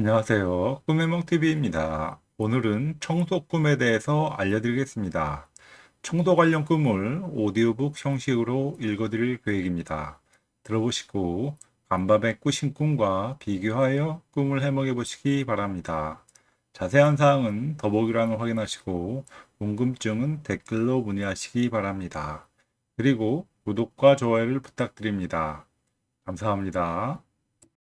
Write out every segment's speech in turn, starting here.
안녕하세요. 꿈의몽TV입니다. 오늘은 청소 꿈에 대해서 알려드리겠습니다. 청소 관련 꿈을 오디오북 형식으로 읽어드릴 계획입니다. 들어보시고 간밤에 꾸신 꿈과 비교하여 꿈을 해먹여 보시기 바랍니다. 자세한 사항은 더보기란을 확인하시고 궁금증은 댓글로 문의하시기 바랍니다. 그리고 구독과 좋아요를 부탁드립니다. 감사합니다.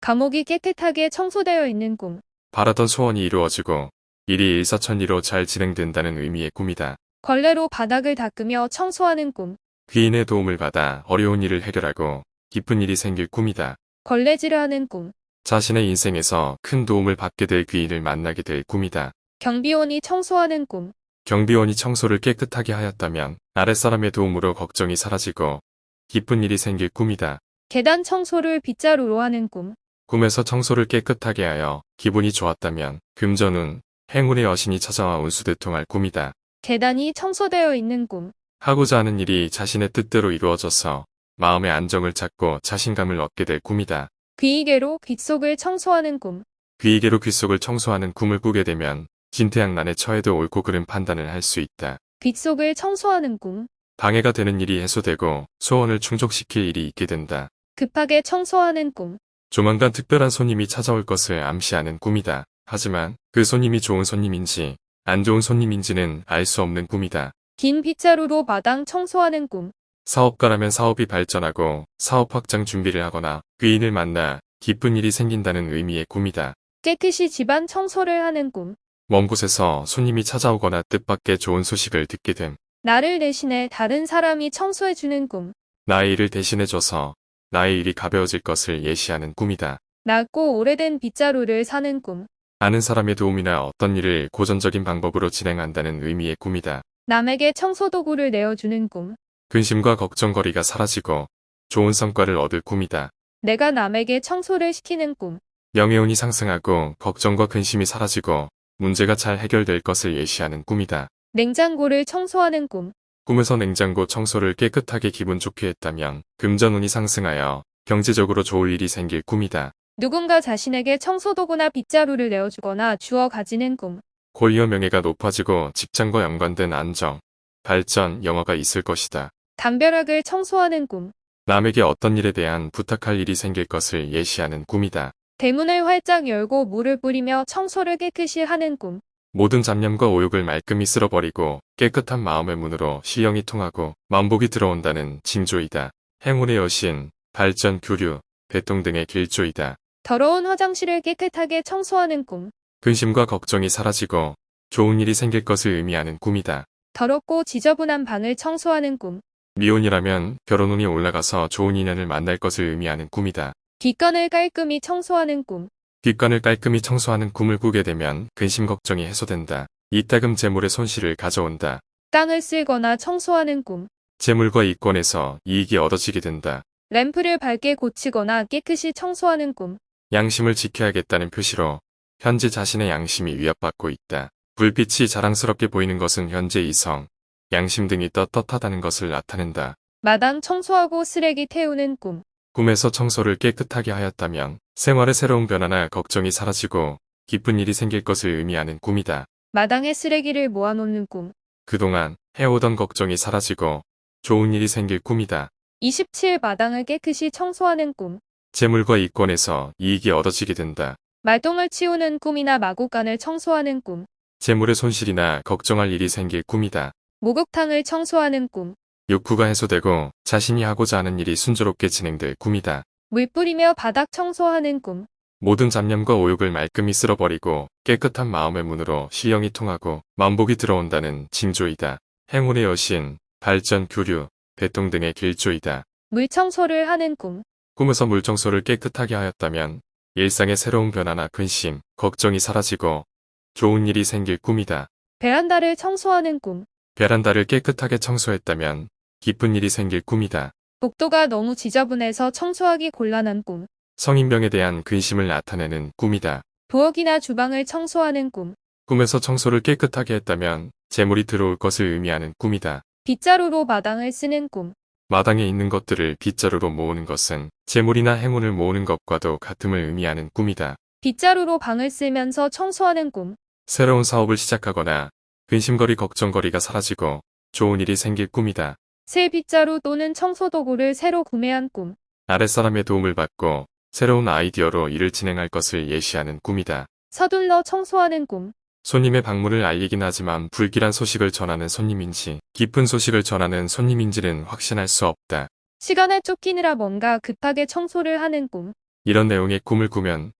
감옥이 깨끗하게 청소되어 있는 꿈. 바라던 소원이 이루어지고 일이 일사천리로 잘 진행된다는 의미의 꿈이다. 걸레로 바닥을 닦으며 청소하는 꿈. 귀인의 도움을 받아 어려운 일을 해결하고 기쁜 일이 생길 꿈이다. 걸레질을 하는 꿈. 자신의 인생에서 큰 도움을 받게 될 귀인을 만나게 될 꿈이다. 경비원이 청소하는 꿈. 경비원이 청소를 깨끗하게 하였다면 아랫사람의 도움으로 걱정이 사라지고 기쁜 일이 생길 꿈이다. 계단 청소를 빗자루로 하는 꿈. 꿈에서 청소를 깨끗하게 하여 기분이 좋았다면 금전운, 행운의 여신이 찾아와 운수대통할 꿈이다. 계단이 청소되어 있는 꿈. 하고자 하는 일이 자신의 뜻대로 이루어져서 마음의 안정을 찾고 자신감을 얻게 될 꿈이다. 귀이개로 귓속을 청소하는 꿈. 귀이개로 귓속을 청소하는 꿈을 꾸게 되면 진퇴양난에 처해도 옳고 그른 판단을 할 수 있다. 귓속을 청소하는 꿈. 방해가 되는 일이 해소되고 소원을 충족시킬 일이 있게 된다. 급하게 청소하는 꿈. 조만간 특별한 손님이 찾아올 것을 암시하는 꿈이다. 하지만 그 손님이 좋은 손님인지 안 좋은 손님인지는 알 수 없는 꿈이다. 긴 빗자루로 마당 청소하는 꿈. 사업가라면 사업이 발전하고 사업 확장 준비를 하거나 귀인을 만나 기쁜 일이 생긴다는 의미의 꿈이다. 깨끗이 집안 청소를 하는 꿈. 먼 곳에서 손님이 찾아오거나 뜻밖의 좋은 소식을 듣게 됨. 나를 대신해 다른 사람이 청소해주는 꿈. 나의 일을 대신해줘서 나의 일이 가벼워질 것을 예시하는 꿈이다. 낡고 오래된 빗자루를 사는 꿈. 아는 사람의 도움이나 어떤 일을 고전적인 방법으로 진행한다는 의미의 꿈이다. 남에게 청소도구를 내어주는 꿈. 근심과 걱정거리가 사라지고 좋은 성과를 얻을 꿈이다. 내가 남에게 청소를 시키는 꿈. 명예운이 상승하고 걱정과 근심이 사라지고 문제가 잘 해결될 것을 예시하는 꿈이다. 냉장고를 청소하는 꿈. 꿈에서 냉장고 청소를 깨끗하게 기분 좋게 했다면 금전운이 상승하여 경제적으로 좋을 일이 생길 꿈이다. 누군가 자신에게 청소도구나 빗자루를 내어주거나 주어 가지는 꿈. 권리와 명예가 높아지고 직장과 연관된 안정, 발전, 영화가 있을 것이다. 담벼락을 청소하는 꿈. 남에게 어떤 일에 대한 부탁할 일이 생길 것을 예시하는 꿈이다. 대문을 활짝 열고 물을 뿌리며 청소를 깨끗이 하는 꿈. 모든 잡념과 오욕을 말끔히 쓸어버리고 깨끗한 마음의 문으로 시영이 통하고 만복이 들어온다는 징조이다. 행운의 여신, 발전, 교류, 대통 등의 길조이다. 더러운 화장실을 깨끗하게 청소하는 꿈. 근심과 걱정이 사라지고 좋은 일이 생길 것을 의미하는 꿈이다. 더럽고 지저분한 방을 청소하는 꿈. 미혼이라면 결혼운이 올라가서 좋은 인연을 만날 것을 의미하는 꿈이다. 뒷간을 깔끔히 청소하는 꿈. 뒷간을 깔끔히 청소하는 꿈을 꾸게 되면 근심 걱정이 해소된다. 이따금 재물의 손실을 가져온다. 땅을 쓸거나 청소하는 꿈. 재물과 이권에서 이익이 얻어지게 된다. 램프를 밝게 고치거나 깨끗이 청소하는 꿈. 양심을 지켜야겠다는 표시로 현재 자신의 양심이 위협받고 있다. 불빛이 자랑스럽게 보이는 것은 현재 이성, 양심 등이 떳떳하다는 것을 나타낸다. 마당 청소하고 쓰레기 태우는 꿈. 꿈에서 청소를 깨끗하게 하였다면 생활의 새로운 변화나 걱정이 사라지고 기쁜 일이 생길 것을 의미하는 꿈이다. 마당에 쓰레기를 모아놓는 꿈. 그동안 해오던 걱정이 사라지고 좋은 일이 생길 꿈이다. 27 마당을 깨끗이 청소하는 꿈. 재물과 이권에서 이익이 얻어지게 된다. 말똥을 치우는 꿈이나 마구간을 청소하는 꿈. 재물의 손실이나 걱정할 일이 생길 꿈이다. 목욕탕을 청소하는 꿈. 욕구가 해소되고 자신이 하고자 하는 일이 순조롭게 진행될 꿈이다. 물 뿌리며 바닥 청소하는 꿈. 모든 잡념과 오욕을 말끔히 쓸어버리고 깨끗한 마음의 문으로 시영이 통하고 만복이 들어온다는 징조이다. 행운의 여신, 발전, 교류, 대통 등의 길조이다. 물 청소를 하는 꿈. 꿈에서 물 청소를 깨끗하게 하였다면 일상의 새로운 변화나 근심, 걱정이 사라지고 좋은 일이 생길 꿈이다. 베란다를 청소하는 꿈. 베란다를 깨끗하게 청소했다면 기쁜 일이 생길 꿈이다. 복도가 너무 지저분해서 청소하기 곤란한 꿈. 성인병에 대한 근심을 나타내는 꿈이다. 부엌이나 주방을 청소하는 꿈. 꿈에서 청소를 깨끗하게 했다면 재물이 들어올 것을 의미하는 꿈이다. 빗자루로 마당을 쓰는 꿈. 마당에 있는 것들을 빗자루로 모으는 것은 재물이나 행운을 모으는 것과도 같음을 의미하는 꿈이다. 빗자루로 방을 쓸면서 청소하는 꿈. 새로운 사업을 시작하거나 근심거리 걱정거리가 사라지고 좋은 일이 생길 꿈이다. 새 빗자루 또는 청소도구를 새로 구매한 꿈. 아랫사람의 도움을 받고 새로운 아이디어로 일을 진행할 것을 예시하는 꿈이다. 서둘러 청소하는 꿈. 손님의 방문을 알리긴 하지만 불길한 소식을 전하는 손님인지 기쁜 소식을 전하는 손님인지는 확신할 수 없다. 시간에 쫓기느라 뭔가 급하게 청소를 하는 꿈. 이런 내용의 꿈을 꾸면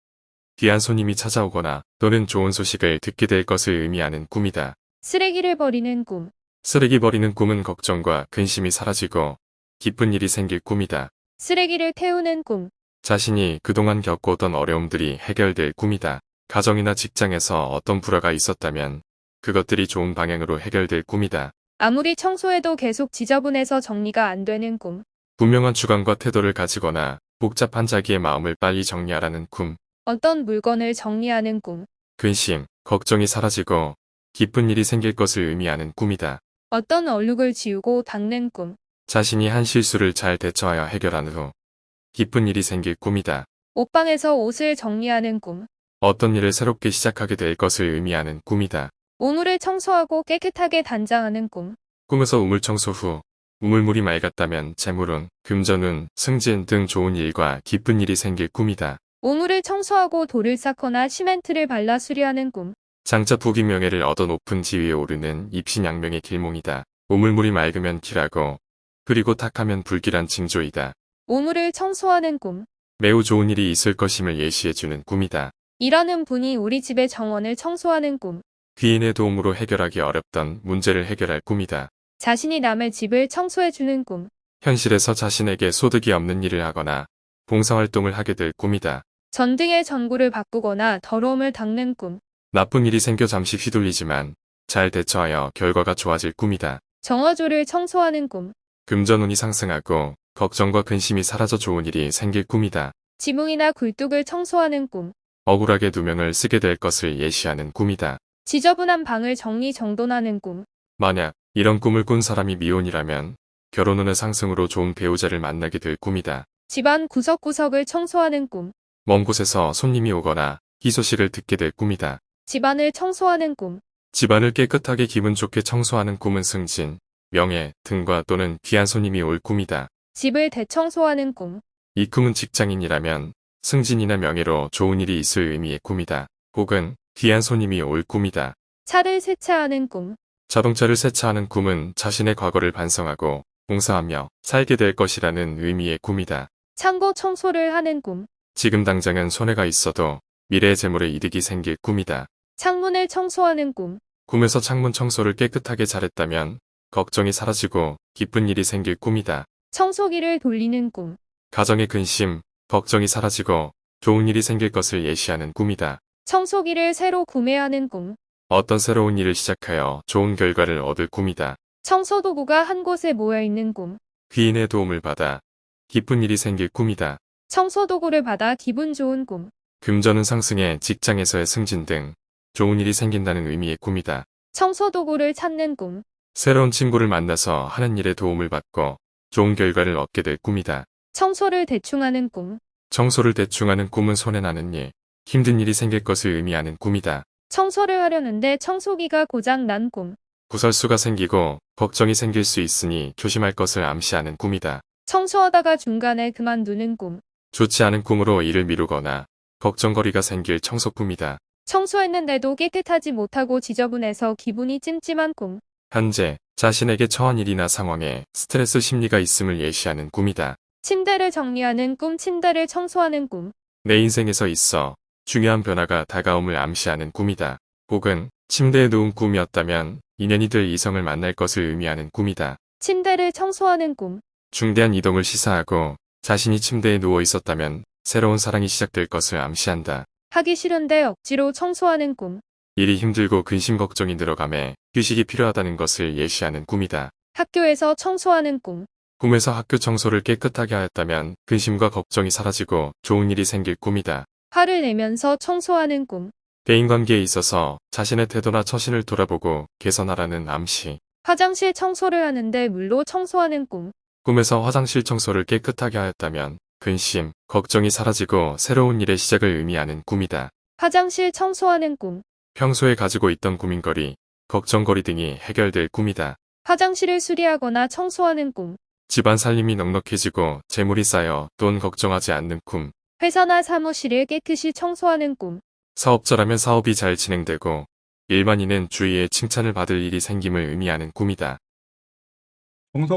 귀한 손님이 찾아오거나 또는 좋은 소식을 듣게 될 것을 의미하는 꿈이다. 쓰레기를 버리는 꿈. 쓰레기 버리는 꿈은 걱정과 근심이 사라지고 기쁜 일이 생길 꿈이다. 쓰레기를 태우는 꿈. 자신이 그동안 겪어오던 어려움들이 해결될 꿈이다. 가정이나 직장에서 어떤 불화가 있었다면 그것들이 좋은 방향으로 해결될 꿈이다. 아무리 청소해도 계속 지저분해서 정리가 안 되는 꿈. 분명한 주관과 태도를 가지거나 복잡한 자기의 마음을 빨리 정리하라는 꿈, 어떤 물건을 정리하는 꿈. 근심, 걱정이 사라지고 기쁜 일이 생길 것을 의미하는 꿈이다. 어떤 얼룩을 지우고 닦는 꿈. 자신이 한 실수를 잘 대처하여 해결한 후 기쁜 일이 생길 꿈이다. 옷방에서 옷을 정리하는 꿈. 어떤 일을 새롭게 시작하게 될 것을 의미하는 꿈이다. 우물을 청소하고 깨끗하게 단장하는 꿈. 꿈에서 우물 청소 후 우물물이 맑았다면 재물운, 금전운, 승진 등 좋은 일과 기쁜 일이 생길 꿈이다. 우물을 청소하고 돌을 쌓거나 시멘트를 발라 수리하는 꿈. 장차 부귀 명예를 얻어 높은 지위에 오르는 입신양명의 길몽이다. 우물물이 맑으면 길하고 그리고 탁하면 불길한 징조이다. 우물을 청소하는 꿈. 매우 좋은 일이 있을 것임을 예시해주는 꿈이다. 일하는 분이 우리 집의 정원을 청소하는 꿈. 귀인의 도움으로 해결하기 어렵던 문제를 해결할 꿈이다. 자신이 남의 집을 청소해주는 꿈. 현실에서 자신에게 소득이 없는 일을 하거나 봉사활동을 하게 될 꿈이다. 전등의 전구를 바꾸거나 더러움을 닦는 꿈. 나쁜 일이 생겨 잠시 휘둘리지만 잘 대처하여 결과가 좋아질 꿈이다. 정화조를 청소하는 꿈. 금전운이 상승하고 걱정과 근심이 사라져 좋은 일이 생길 꿈이다. 지붕이나 굴뚝을 청소하는 꿈. 억울하게 누명을 쓰게 될 것을 예시하는 꿈이다. 지저분한 방을 정리정돈하는 꿈. 만약 이런 꿈을 꾼 사람이 미혼이라면 결혼운의 상승으로 좋은 배우자를 만나게 될 꿈이다. 집안 구석구석을 청소하는 꿈. 먼 곳에서 손님이 오거나 희소식을 듣게 될 꿈이다. 집안을 청소하는 꿈. 집안을 깨끗하게 기분 좋게 청소하는 꿈은 승진, 명예 등과 또는 귀한 손님이 올 꿈이다. 집을 대청소하는 꿈. 이 꿈은 직장인이라면 승진이나 명예로 좋은 일이 있을 의미의 꿈이다. 혹은 귀한 손님이 올 꿈이다. 차를 세차하는 꿈. 자동차를 세차하는 꿈은 자신의 과거를 반성하고 봉사하며 살게 될 것이라는 의미의 꿈이다. 창고 청소를 하는 꿈. 지금 당장은 손해가 있어도 미래의 재물에 이득이 생길 꿈이다. 창문을 청소하는 꿈. 꿈에서 창문 청소를 깨끗하게 잘했다면 걱정이 사라지고 기쁜 일이 생길 꿈이다. 청소기를 돌리는 꿈. 가정의 근심, 걱정이 사라지고 좋은 일이 생길 것을 예시하는 꿈이다. 청소기를 새로 구매하는 꿈. 어떤 새로운 일을 시작하여 좋은 결과를 얻을 꿈이다. 청소도구가 한 곳에 모여 있는 꿈. 귀인의 도움을 받아 기쁜 일이 생길 꿈이다. 청소도구를 받아 기분 좋은 꿈. 금전은 상승해 직장에서의 승진 등 좋은 일이 생긴다는 의미의 꿈이다. 청소도구를 찾는 꿈. 새로운 친구를 만나서 하는 일에 도움을 받고 좋은 결과를 얻게 될 꿈이다. 청소를 대충 하는 꿈. 청소를 대충 하는 꿈은 손해나는 일, 힘든 일이 생길 것을 의미하는 꿈이다. 청소를 하려는데 청소기가 고장 난 꿈. 구설수가 생기고 걱정이 생길 수 있으니 조심할 것을 암시하는 꿈이다. 청소하다가 중간에 그만두는 꿈. 좋지 않은 꿈으로 일을 미루거나 걱정거리가 생길 청소 꿈이다. 청소했는데도 깨끗하지 못하고 지저분해서 기분이 찜찜한 꿈. 현재 자신에게 처한 일이나 상황에 스트레스 심리가 있음을 예시하는 꿈이다. 침대를 정리하는 꿈, 침대를 청소하는 꿈. 내 인생에서 있어 중요한 변화가 다가옴을 암시하는 꿈이다. 혹은 침대에 누운 꿈이었다면 인연이 될 이성을 만날 것을 의미하는 꿈이다. 침대를 청소하는 꿈. 중대한 이동을 시사하고 자신이 침대에 누워 있었다면 새로운 사랑이 시작될 것을 암시한다. 하기 싫은데 억지로 청소하는 꿈. 일이 힘들고 근심 걱정이 늘어감에 휴식이 필요하다는 것을 예시하는 꿈이다. 학교에서 청소하는 꿈. 꿈에서 학교 청소를 깨끗하게 하였다면 근심과 걱정이 사라지고 좋은 일이 생길 꿈이다. 화를 내면서 청소하는 꿈. 대인관계에 있어서 자신의 태도나 처신을 돌아보고 개선하라는 암시. 화장실 청소를 하는데 물로 청소하는 꿈. 꿈에서 화장실 청소를 깨끗하게 하였다면 근심, 걱정이 사라지고 새로운 일의 시작을 의미하는 꿈이다. 화장실 청소하는 꿈. 평소에 가지고 있던 고민거리, 걱정거리 등이 해결될 꿈이다. 화장실을 수리하거나 청소하는 꿈. 집안 살림이 넉넉해지고 재물이 쌓여 돈 걱정하지 않는 꿈. 회사나 사무실을 깨끗이 청소하는 꿈. 사업자라면 사업이 잘 진행되고 일반인은 주위에 칭찬을 받을 일이 생김을 의미하는 꿈이다.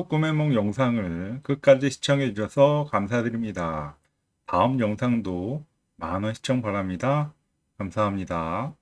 꿈의梦 영상을 끝까지 시청해 주셔서 감사드립니다. 다음 영상도 많은 시청 바랍니다. 감사합니다.